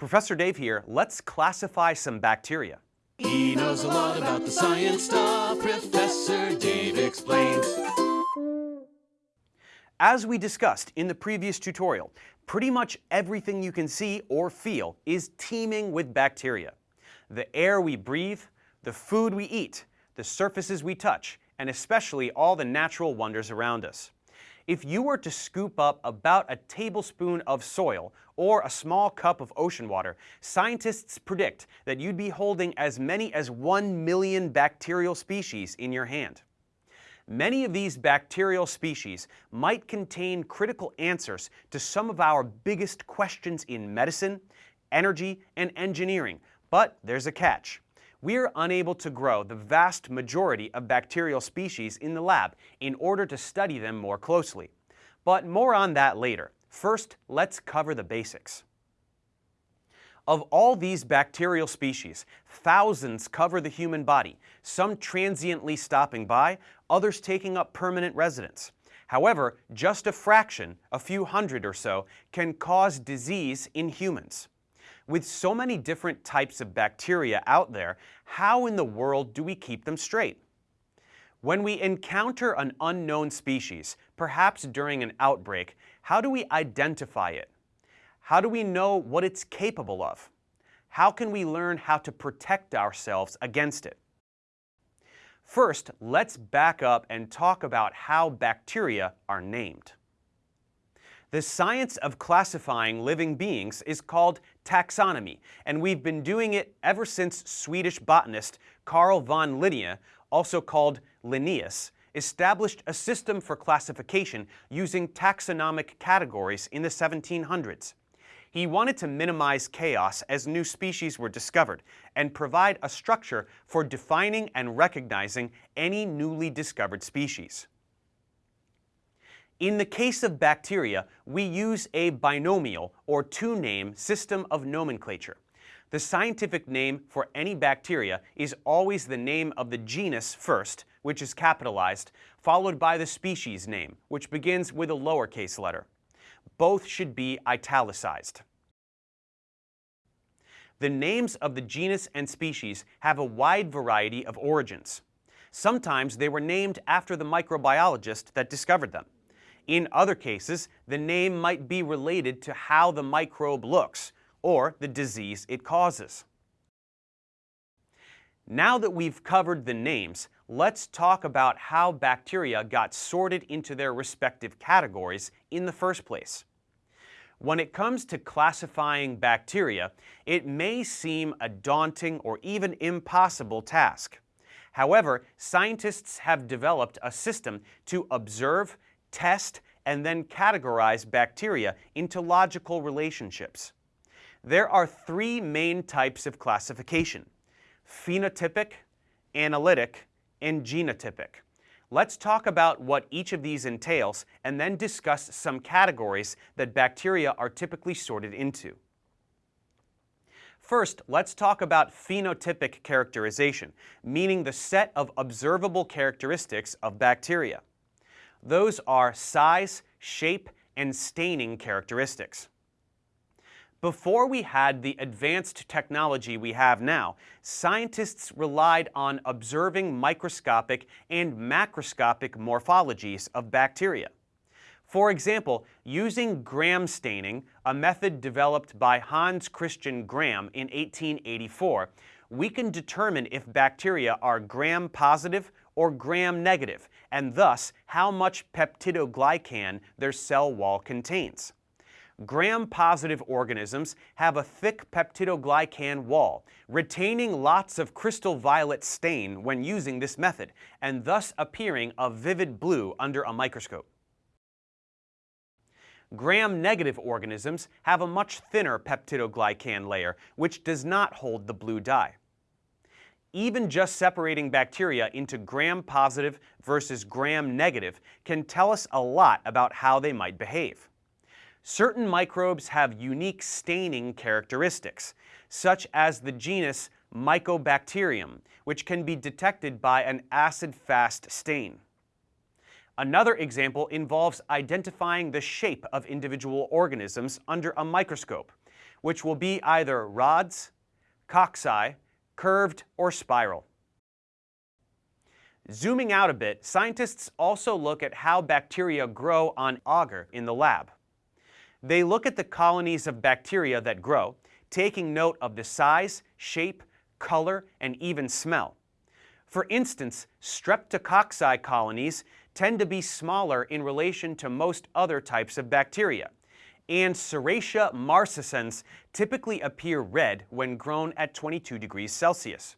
Professor Dave here. Let's classify some bacteria. He knows a lot about the science stuff. Professor Dave explains. As we discussed in the previous tutorial, pretty much everything you can see or feel is teeming with bacteria. The air we breathe, the food we eat, the surfaces we touch, and especially all the natural wonders around us. If you were to scoop up about a tablespoon of soil or a small cup of ocean water, scientists predict that you'd be holding as many as 1 million bacterial species in your hand. Many of these bacterial species might contain critical answers to some of our biggest questions in medicine, energy, and engineering, but there's a catch we're unable to grow the vast majority of bacterial species in the lab in order to study them more closely. But more on that later. First, let's cover the basics. Of all these bacterial species, thousands cover the human body, some transiently stopping by, others taking up permanent residence. However, just a fraction, a few hundred or so, can cause disease in humans. With so many different types of bacteria out there, how in the world do we keep them straight? When we encounter an unknown species, perhaps during an outbreak, how do we identify it? How do we know what it's capable of? How can we learn how to protect ourselves against it? First, let's back up and talk about how bacteria are named. The science of classifying living beings is called taxonomy, and we've been doing it ever since Swedish botanist Carl von Linné, also called Linnaeus, established a system for classification using taxonomic categories in the 1700s. He wanted to minimize chaos as new species were discovered and provide a structure for defining and recognizing any newly discovered species. In the case of bacteria, we use a binomial or two-name system of nomenclature. The scientific name for any bacteria is always the name of the genus first, which is capitalized, followed by the species name, which begins with a lowercase letter. Both should be italicized. The names of the genus and species have a wide variety of origins. Sometimes they were named after the microbiologist that discovered them. In other cases, the name might be related to how the microbe looks or the disease it causes. Now that we've covered the names, let's talk about how bacteria got sorted into their respective categories in the first place. When it comes to classifying bacteria, it may seem a daunting or even impossible task. However, scientists have developed a system to observe test, and then categorize bacteria into logical relationships. There are three main types of classification, phenotypic, analytic, and genotypic. Let's talk about what each of these entails and then discuss some categories that bacteria are typically sorted into. First, let's talk about phenotypic characterization, meaning the set of observable characteristics of bacteria. Those are size, shape, and staining characteristics. Before we had the advanced technology we have now, scientists relied on observing microscopic and macroscopic morphologies of bacteria. For example, using Gram staining, a method developed by Hans Christian Gram in 1884, we can determine if bacteria are gram-positive or gram-negative, and thus how much peptidoglycan their cell wall contains. Gram-positive organisms have a thick peptidoglycan wall, retaining lots of crystal violet stain when using this method, and thus appearing a vivid blue under a microscope. Gram-negative organisms have a much thinner peptidoglycan layer, which does not hold the blue dye. Even just separating bacteria into gram-positive versus gram-negative can tell us a lot about how they might behave. Certain microbes have unique staining characteristics, such as the genus Mycobacterium, which can be detected by an acid-fast stain. Another example involves identifying the shape of individual organisms under a microscope. which will be either rods, cocci, curved, or spiral. Zooming out a bit, scientists also look at how bacteria grow on agar in the lab. They look at the colonies of bacteria that grow, taking note of the size, shape, color, and even smell. For instance, streptococci colonies tend to be smaller in relation to most other types of bacteria, and Serratia marcescens typically appear red when grown at 22 degrees Celsius.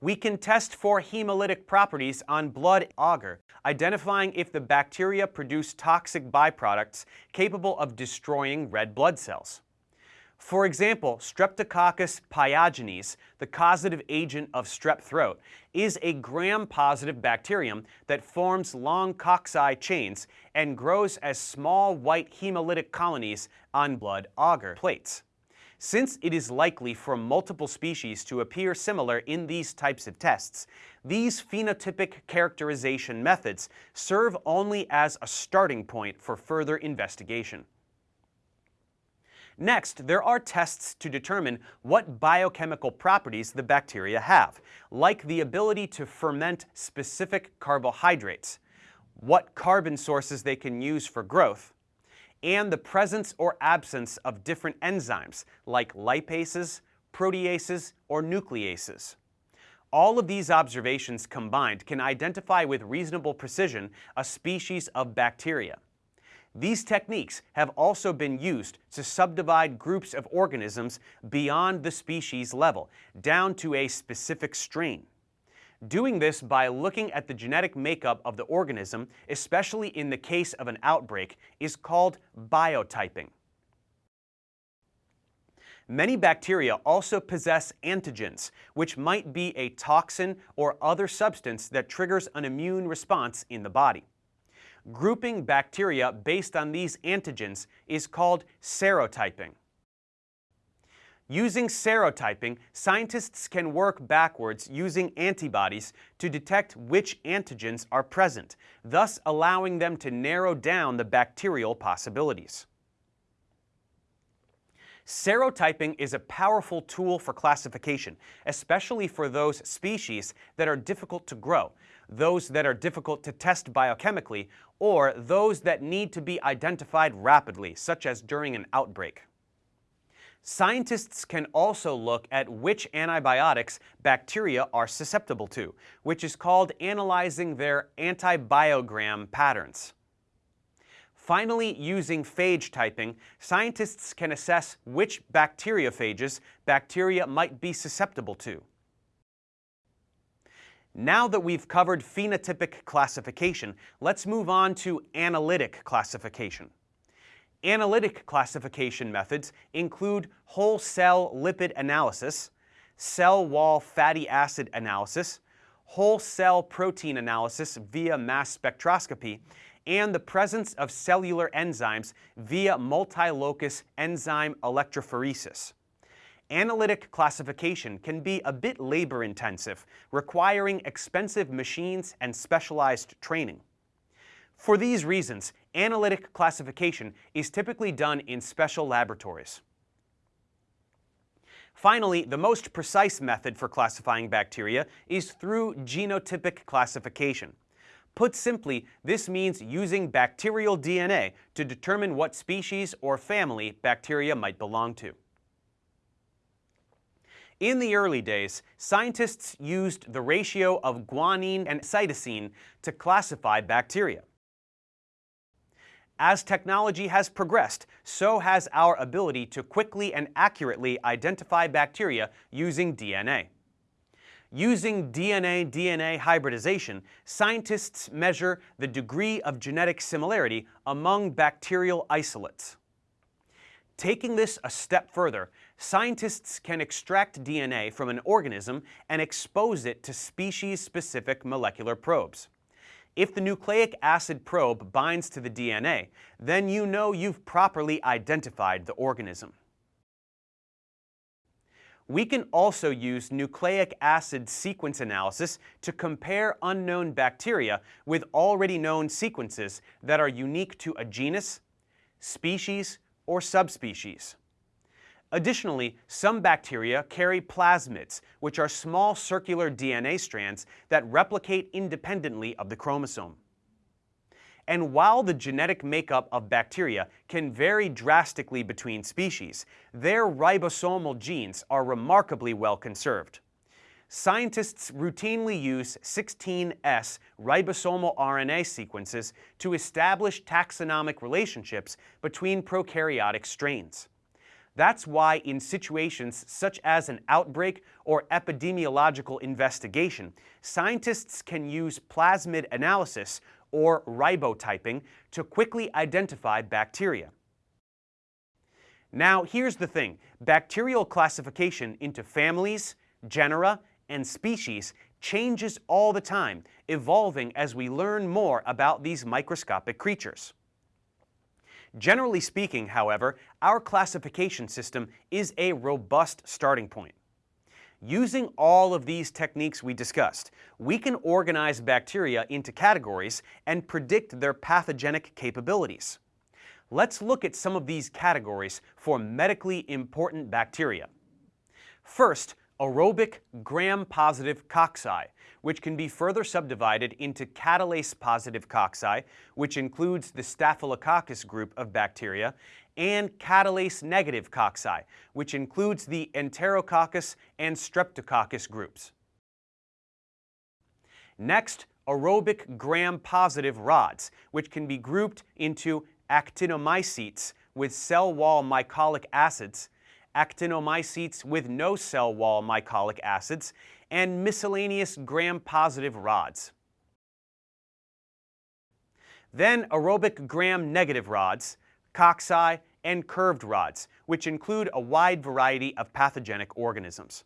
We can test for hemolytic properties on blood agar, identifying if the bacteria produce toxic byproducts capable of destroying red blood cells. For example, Streptococcus pyogenes, the causative agent of strep throat, is a gram-positive bacterium that forms long cocci chains and grows as small white hemolytic colonies on blood agar plates. Since it is likely for multiple species to appear similar in these types of tests, these phenotypic characterization methods serve only as a starting point for further investigation. Next, there are tests to determine what biochemical properties the bacteria have, like the ability to ferment specific carbohydrates, what carbon sources they can use for growth, and the presence or absence of different enzymes like lipases, proteases, or nucleases. All of these observations combined can identify with reasonable precision a species of bacteria. These techniques have also been used to subdivide groups of organisms beyond the species level, down to a specific strain. Doing this by looking at the genetic makeup of the organism, especially in the case of an outbreak, is called biotyping. Many bacteria also possess antigens, which might be a toxin or other substance that triggers an immune response in the body. Grouping bacteria based on these antigens is called serotyping. Using serotyping, scientists can work backwards using antibodies to detect which antigens are present, thus allowing them to narrow down the bacterial possibilities. Serotyping is a powerful tool for classification, especially for those species that are difficult to grow, those that are difficult to test biochemically, or those that need to be identified rapidly, such as during an outbreak. Scientists can also look at which antibiotics bacteria are susceptible to, which is called analyzing their antibiogram patterns. Finally, using phage typing, scientists can assess which bacteriophages bacteria might be susceptible to. Now that we've covered phenotypic classification, let's move on to analytic classification. Analytic classification methods include whole cell lipid analysis, cell wall fatty acid analysis, whole cell protein analysis via mass spectroscopy, and the presence of cellular enzymes via multi-locus enzyme electrophoresis analytic classification can be a bit labor-intensive, requiring expensive machines and specialized training. For these reasons, analytic classification is typically done in special laboratories. Finally, the most precise method for classifying bacteria is through genotypic classification. Put simply, this means using bacterial DNA to determine what species or family bacteria might belong to. In the early days, scientists used the ratio of guanine and cytosine to classify bacteria. As technology has progressed, so has our ability to quickly and accurately identify bacteria using DNA. Using DNA-DNA hybridization, scientists measure the degree of genetic similarity among bacterial isolates. Taking this a step further, scientists can extract DNA from an organism and expose it to species-specific molecular probes. If the nucleic acid probe binds to the DNA, then you know you've properly identified the organism. We can also use nucleic acid sequence analysis to compare unknown bacteria with already known sequences that are unique to a genus, species, or subspecies. Additionally, some bacteria carry plasmids, which are small circular DNA strands that replicate independently of the chromosome. And while the genetic makeup of bacteria can vary drastically between species, their ribosomal genes are remarkably well conserved. Scientists routinely use 16S ribosomal RNA sequences to establish taxonomic relationships between prokaryotic strains. That's why in situations such as an outbreak or epidemiological investigation, scientists can use plasmid analysis or ribotyping to quickly identify bacteria. Now here's the thing, bacterial classification into families, genera, and species changes all the time, evolving as we learn more about these microscopic creatures. Generally speaking, however, our classification system is a robust starting point. Using all of these techniques we discussed, we can organize bacteria into categories and predict their pathogenic capabilities. Let's look at some of these categories for medically important bacteria. First, aerobic gram-positive cocci, which can be further subdivided into catalase-positive cocci, which includes the Staphylococcus group of bacteria, and catalase-negative cocci, which includes the Enterococcus and Streptococcus groups. Next, aerobic gram-positive rods, which can be grouped into actinomycetes with cell wall mycolic acids, actinomycetes with no cell wall mycolic acids, and miscellaneous gram-positive rods. Then aerobic gram-negative rods, cocci, and curved rods, which include a wide variety of pathogenic organisms.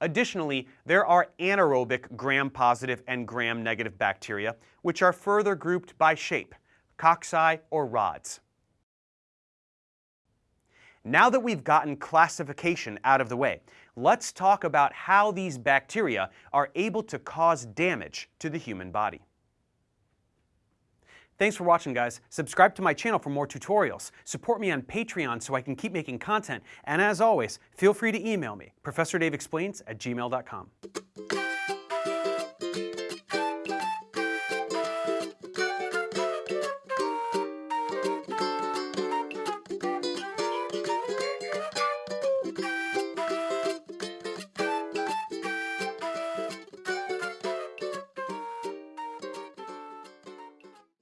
Additionally, there are anaerobic gram-positive and gram-negative bacteria, which are further grouped by shape, cocci or rods. Now that we've gotten classification out of the way, let's talk about how these bacteria are able to cause damage to the human body. Thanks for watching, guys. Subscribe to my channel for more tutorials. Support me on Patreon so I can keep making content. And as always, feel free to email me, ProfessorDaveExplains at gmail.com.